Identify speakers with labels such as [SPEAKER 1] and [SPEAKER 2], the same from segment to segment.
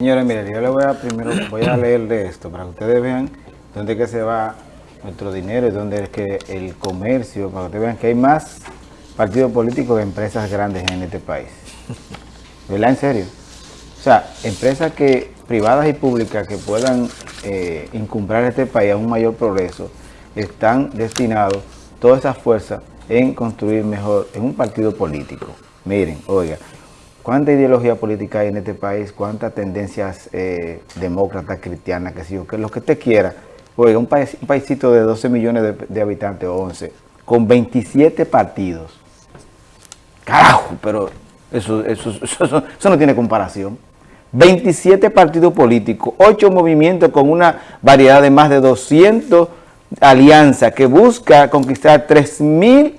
[SPEAKER 1] Señores, miren, yo le voy a primero voy a leer de esto para que ustedes vean dónde es que se va nuestro dinero y dónde es que el comercio, para que ustedes vean que hay más partidos políticos que empresas grandes en este país. ¿Verdad? En serio. O sea, empresas que privadas y públicas que puedan eh, incumbrar este país a un mayor progreso, están destinados toda esa fuerza en construir mejor en un partido político. Miren, oiga, cuánta ideología política hay en este país, cuántas tendencias eh, demócratas, cristianas, que que lo que usted quiera. Oiga, un, país, un paísito de 12 millones de, habitantes o 11, con 27 partidos. Carajo, pero eso, eso, eso, no tiene comparación. 27 partidos políticos, 8 movimientos con una variedad de más de 200 alianzas que busca conquistar 3.000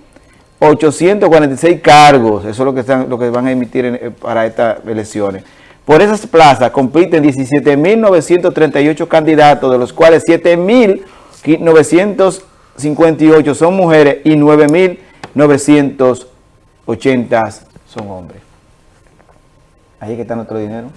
[SPEAKER 1] 846 cargos, eso es lo que, están, lo que van a emitir eh, para estas elecciones. Por esas plazas compiten 17.938 candidatos, de los cuales 7.958 son mujeres y 9.980 son hombres. Ahí es que está nuestro dinero.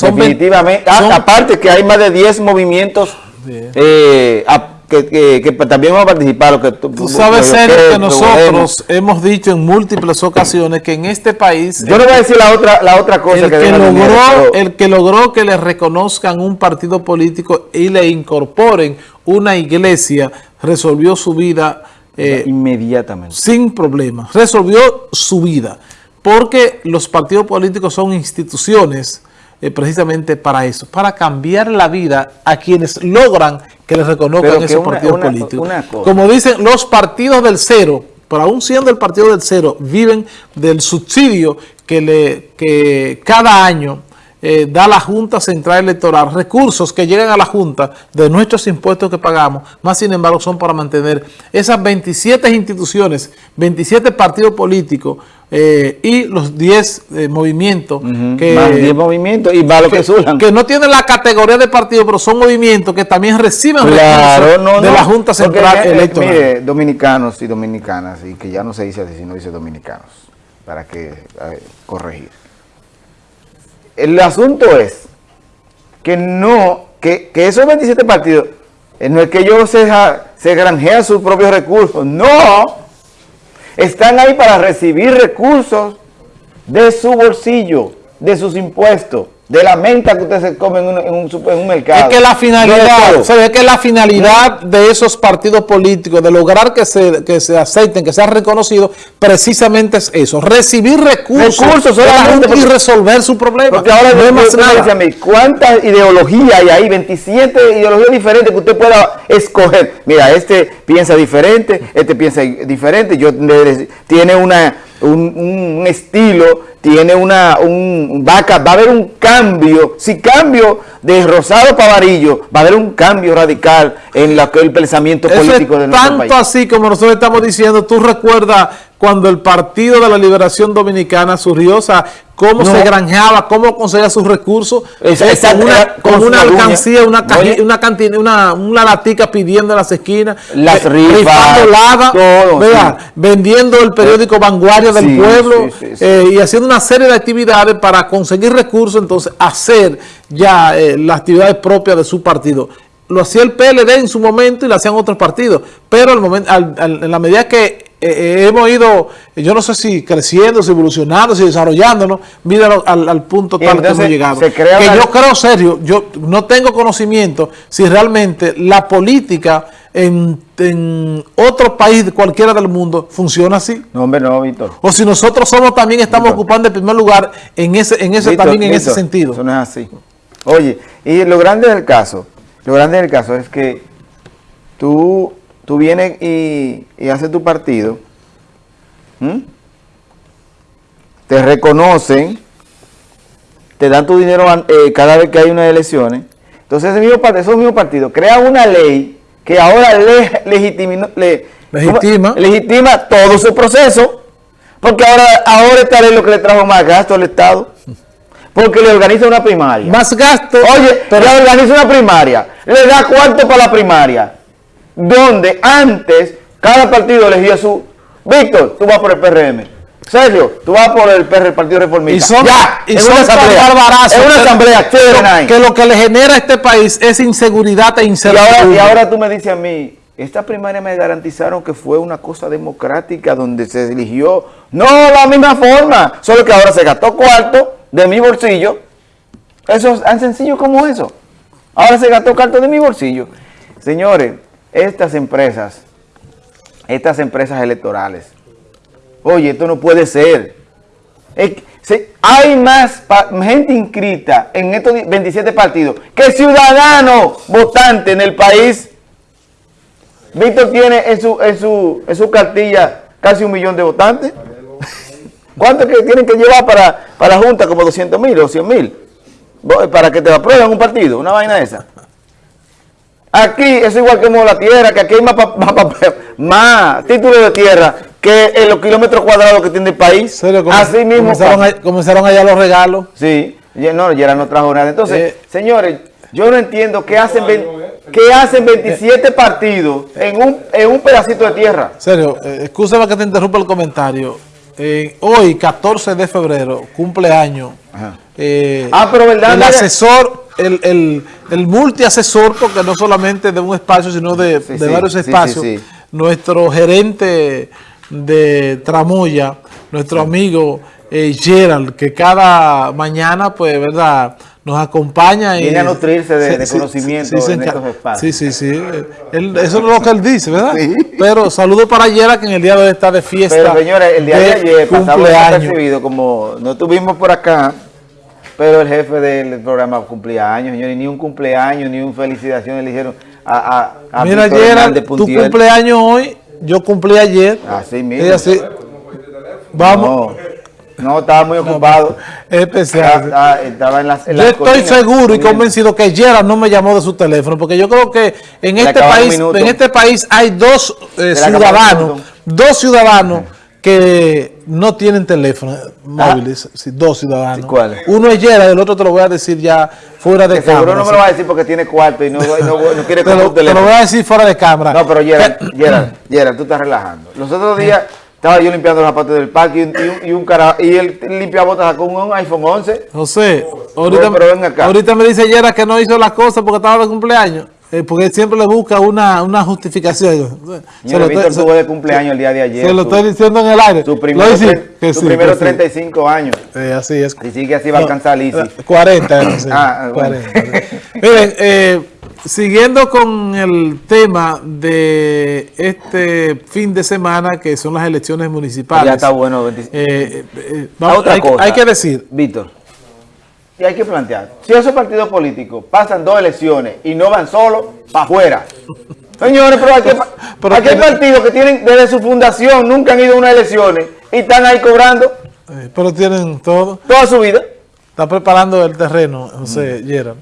[SPEAKER 1] Definitivamente, ah, aparte que hay más de 10 movimientos eh, que, también vamos a participar. Lo que
[SPEAKER 2] tú, sabes, Sergio, que, nosotros hemos dicho en múltiples ocasiones que en este país...
[SPEAKER 1] Yo no voy a decir la otra, la otra cosa
[SPEAKER 2] el que, logró, El que logró que le reconozcan un partido político y le incorporen una iglesia, resolvió su vida...
[SPEAKER 1] Eh, inmediatamente.
[SPEAKER 2] Sin problemas. Resolvió su vida. Porque los partidos políticos son instituciones eh, precisamente para eso, para cambiar la vida a quienes logran que les reconozcan esos partidos políticos. Como dicen, los partidos del cero, pero aún siendo el partido del cero, viven del subsidio que, le, que cada año eh, da la Junta Central Electoral, recursos que llegan a la Junta de nuestros impuestos que pagamos, más sin embargo son para mantener esas 27 instituciones, 27 partidos políticos eh, y los 10 eh, movimientos
[SPEAKER 1] que, más 10 movimientos y más lo que,
[SPEAKER 2] que, que, no tienen la categoría de partido, pero son movimientos que también reciben de la Junta Central Electoral. Mire,
[SPEAKER 1] dominicanos y dominicanas, y que ya no se dice así, sino dice dominicanos, para que corregir. El asunto es que no, que, esos 27 partidos, eh, no es que ellos se, se granjean sus propios recursos, no, están ahí para recibir recursos de su bolsillo, de sus impuestos de la menta que usted se come en un, en un, mercado.
[SPEAKER 2] Es que la finalidad, se ve que la finalidad de esos partidos políticos, de lograr que se, que se acepten, que sean reconocidos, precisamente es eso, recibir recursos, recursos y resolver su problema.
[SPEAKER 1] Porque ahora no más nada. mí, ¿cuántas ideologías hay ahí? 27 ideologías diferentes que usted pueda escoger. Mira, este piensa diferente, este piensa diferente, yo tiene una un, estilo, tiene una, un, va a, va a haber un cambio, si cambio de Rosado para Varillo, va a haber un cambio radical en la, el pensamiento político de
[SPEAKER 2] nuestro tanto así como nosotros estamos diciendo, tú recuerdas cuando el Partido de la Liberación Dominicana surgió, o sea, cómo se granjeaba, cómo conseguía sus recursos, con una, alcancía, una, una, cantina, una, una latica pidiendo en las esquinas,
[SPEAKER 1] las rifas,
[SPEAKER 2] vendiendo el periódico Vanguardia del Pueblo eh, y haciendo una serie de actividades para conseguir recursos, entonces hacer ya eh, las actividades propias de su partido. Lo hacía el PLD en su momento y lo hacían otros partidos, pero al momento, en la medida que eh, eh, hemos ido, yo no sé si creciendo, si evolucionando, si desarrollándonos, mira al, punto tal que hemos llegado. que yo creo, serio, yo no tengo conocimiento si realmente la política en, en otro país, cualquiera del mundo, funciona así.
[SPEAKER 1] No, hombre, no, Víctor.
[SPEAKER 2] O si nosotros somos también estamos ocupando el primer lugar en ese, en ese también en ese sentido.
[SPEAKER 1] Eso no es así. Oye, y lo grande del caso, lo grande del caso es que tú tú vienes y, haces tu partido, te reconocen, te dan tu dinero eh, cada vez que hay unas elecciones, entonces ese mismo partido, esos mismos partidos crean una ley que ahora le, legitima. legitima todo su proceso, porque ahora, ahora esta ley lo que le trajo más gasto al Estado, porque le organiza una primaria.
[SPEAKER 2] Más gasto.
[SPEAKER 1] Oye, pero le organiza una primaria, le da cuarto para la primaria, donde antes cada partido elegía su... Víctor, tú vas por el PRM. Sergio, tú vas por el, PR, el Partido Reformista.
[SPEAKER 2] Y son,
[SPEAKER 1] ya,
[SPEAKER 2] y
[SPEAKER 1] en
[SPEAKER 2] son
[SPEAKER 1] una asamblea. En una asamblea,
[SPEAKER 2] que, lo- que lo que le genera a este país es inseguridad e
[SPEAKER 1] Y
[SPEAKER 2] incertidumbre.
[SPEAKER 1] ahora, y ahora tú me dices a mí, esta primaria me garantizaron que fue una cosa democrática donde se eligió, no la misma forma, solo que ahora se gastó cuarto de mi bolsillo. Eso es tan sencillo como eso. Ahora se gastó cuarto de mi bolsillo. Señores, estas empresas, estas empresas electorales, oye, esto no puede ser. Hay más gente inscrita en estos di- 27 partidos que ciudadanos votantes en el país. Víctor tiene en su, en su, en su cartilla casi un millón de votantes. ¿Cuánto que tienen que llevar para, para Junta? Como 200 mil o 100 mil. Para que te aprueben un partido, una vaina esa. Aquí es igual que como la tierra, que aquí hay más, pa- más, más títulos de tierra que en los kilómetros cuadrados que tiene el país.
[SPEAKER 2] Serio,
[SPEAKER 1] Así mismo.
[SPEAKER 2] comenzaron,
[SPEAKER 1] pasa.
[SPEAKER 2] a- comenzaron allá los regalos.
[SPEAKER 1] Sí, ya- no, ya no trajo nada. Entonces,
[SPEAKER 2] Eh,
[SPEAKER 1] señores, yo no entiendo qué hacen, qué hacen 27 partidos en un, en un pedacito de tierra.
[SPEAKER 2] Serio, eh, excúsame que te interrumpa el comentario. Eh, hoy, 14 de febrero, cumpleaños.
[SPEAKER 1] Ajá.
[SPEAKER 2] eh,
[SPEAKER 1] Ah, pero verdad,
[SPEAKER 2] El asesor, el, el, el multiasesor, porque no solamente de un espacio, sino de,
[SPEAKER 1] Sí,
[SPEAKER 2] de
[SPEAKER 1] sí,
[SPEAKER 2] varios espacios.
[SPEAKER 1] sí.
[SPEAKER 2] Nuestro gerente de Tramoya, nuestro amigo eh, Gerald, que cada mañana, pues, ¿verdad? Nos acompaña y...
[SPEAKER 1] Viene a nutrirse de- de conocimiento en estos espacios.
[SPEAKER 2] Sí, sí, sí. Él- eso es lo que él dice, ¿verdad?
[SPEAKER 1] Sí.
[SPEAKER 2] Pero saludo para Gerald, que en el día de hoy está de fiesta.
[SPEAKER 1] Pero señores, el día de, ayer pasamos desapercibido, como no estuvimos por acá, pero el jefe del programa cumplía años, señores, ni un cumpleaños, ni un felicitación le dijeron a, a, a
[SPEAKER 2] Mira,
[SPEAKER 1] Hernández
[SPEAKER 2] tu cumpleaños hoy, yo cumplí ayer.
[SPEAKER 1] Así mismo.
[SPEAKER 2] Y así, vamos,
[SPEAKER 1] No, no, estaba muy ocupado.
[SPEAKER 2] especial.
[SPEAKER 1] Estaba, estaba en las en
[SPEAKER 2] Yo
[SPEAKER 1] las
[SPEAKER 2] estoy seguro y convencido que Gerald no me llamó de su teléfono, porque yo creo que en este país, en este país hay dos eh, ciudadanos, dos ciudadanos que no tienen teléfono móviles, sí, dos ciudadanos.
[SPEAKER 1] ¿Y cuáles?
[SPEAKER 2] Uno es Gerald, el otro te lo voy a decir ya fuera de
[SPEAKER 1] Que seguro
[SPEAKER 2] cámara.
[SPEAKER 1] no me lo va a decir porque tiene cuarto y no, no, no quiere comprar un
[SPEAKER 2] te lo
[SPEAKER 1] teléfono.
[SPEAKER 2] voy a decir fuera de cámara.
[SPEAKER 1] No, pero Gerard, Gerard, Gerard, tú estás relajando. Los otros días estaba yo limpiando las partes del parque y un, y un, y un cara- y el limpiabotas sacó un iPhone 11.
[SPEAKER 2] José, ahorita,
[SPEAKER 1] Bueno, pero ven acá.
[SPEAKER 2] ahorita me dice Yera que no hizo las cosas porque estaba de cumpleaños. Eh, porque siempre le busca una, una justificación. Se lo
[SPEAKER 1] Víctor tuvo de cumpleaños el día de ayer.
[SPEAKER 2] se lo
[SPEAKER 1] su-
[SPEAKER 2] estoy diciendo en el aire.
[SPEAKER 1] Su primero, tre-
[SPEAKER 2] que
[SPEAKER 1] su
[SPEAKER 2] sí,
[SPEAKER 1] primero
[SPEAKER 2] que sí.
[SPEAKER 1] 35 años.
[SPEAKER 2] Así es.
[SPEAKER 1] Si sigue así va a
[SPEAKER 2] No,
[SPEAKER 1] alcanzar Lisi.
[SPEAKER 2] 40, no sé,
[SPEAKER 1] Ah, bueno.
[SPEAKER 2] 40. Miren, eh, siguiendo con el tema de este fin de semana, que son las elecciones municipales.
[SPEAKER 1] Ya está bueno. 25.
[SPEAKER 2] Eh, eh, eh, vamos-
[SPEAKER 1] otra
[SPEAKER 2] hay,
[SPEAKER 1] cosa.
[SPEAKER 2] hay que decir,
[SPEAKER 1] Víctor, y hay que plantear, si esos partidos políticos pasan dos elecciones y no van solos, para afuera. Señores, pero
[SPEAKER 2] Pero
[SPEAKER 1] hay
[SPEAKER 2] tiene-
[SPEAKER 1] partidos que tienen desde su fundación, nunca han ido a unas elecciones y están ahí cobrando
[SPEAKER 2] eh, pero tienen todo.
[SPEAKER 1] toda su vida.
[SPEAKER 2] Está preparando el terreno, José Gerald.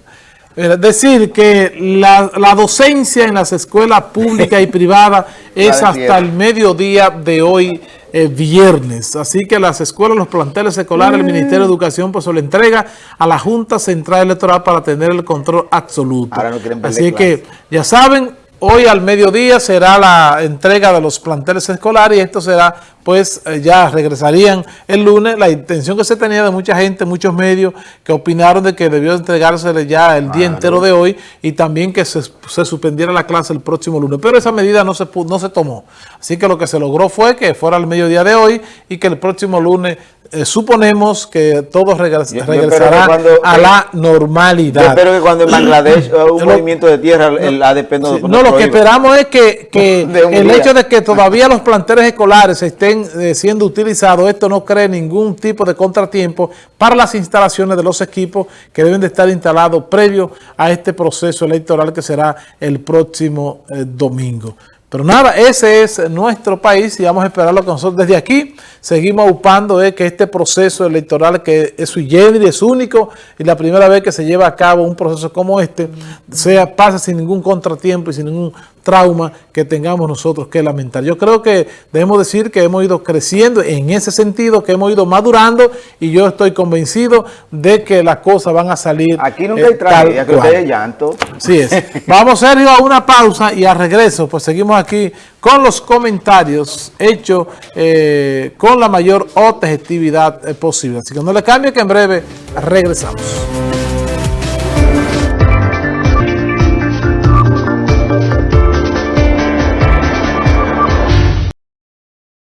[SPEAKER 2] Mira, decir que la, la docencia en las escuelas públicas y privadas es hasta el mediodía de hoy, eh, viernes. Así que las escuelas, los planteles escolares, el Ministerio de Educación, pues se lo entrega a la Junta Central Electoral para tener el control absoluto.
[SPEAKER 1] Ahora no quieren
[SPEAKER 2] Así que, ya saben, hoy al mediodía será la entrega de los planteles escolares y esto será, pues eh, ya regresarían el lunes. La intención que se tenía de mucha gente, muchos medios que opinaron de que debió entregársele ya el día entero de hoy y también que se, se suspendiera la clase el próximo lunes. Pero esa medida no se, no se tomó. Así que lo que se logró fue que fuera al mediodía de hoy y que el próximo lunes eh, suponemos que todo regres-
[SPEAKER 1] Yo- yo espero
[SPEAKER 2] regresará
[SPEAKER 1] que cuando-
[SPEAKER 2] a la normalidad.
[SPEAKER 1] Yo espero que cuando en Bangladesh hubo un
[SPEAKER 2] Lo-
[SPEAKER 1] movimiento de tierra, el ADP no,
[SPEAKER 2] Sí,
[SPEAKER 1] no
[SPEAKER 2] no, lo que esperamos es que, que el
[SPEAKER 1] día.
[SPEAKER 2] hecho de que todavía los planteles escolares estén eh, siendo utilizados, esto no cree ningún tipo de contratiempo para las instalaciones de los equipos que deben de estar instalados previo a este proceso electoral que será el próximo eh, domingo. Pero nada, ese es nuestro país y vamos a esperarlo con nosotros desde aquí. Seguimos upando eh, que este proceso electoral que es sui generis, es único y la primera vez que se lleva a cabo un proceso como este, sea pase sin ningún contratiempo y sin ningún trauma que tengamos nosotros que lamentar. Yo creo que debemos decir que hemos ido creciendo en ese sentido, que hemos ido madurando y yo estoy convencido de que las cosas van a salir.
[SPEAKER 1] Aquí nunca
[SPEAKER 2] eh,
[SPEAKER 1] hay tragedia,
[SPEAKER 2] tal
[SPEAKER 1] que usted llanto.
[SPEAKER 2] Así es. Vamos, Sergio, a una pausa y a regreso, pues seguimos aquí con los comentarios hechos eh, con la mayor objetividad eh, posible. Así que no le cambie que en breve regresamos.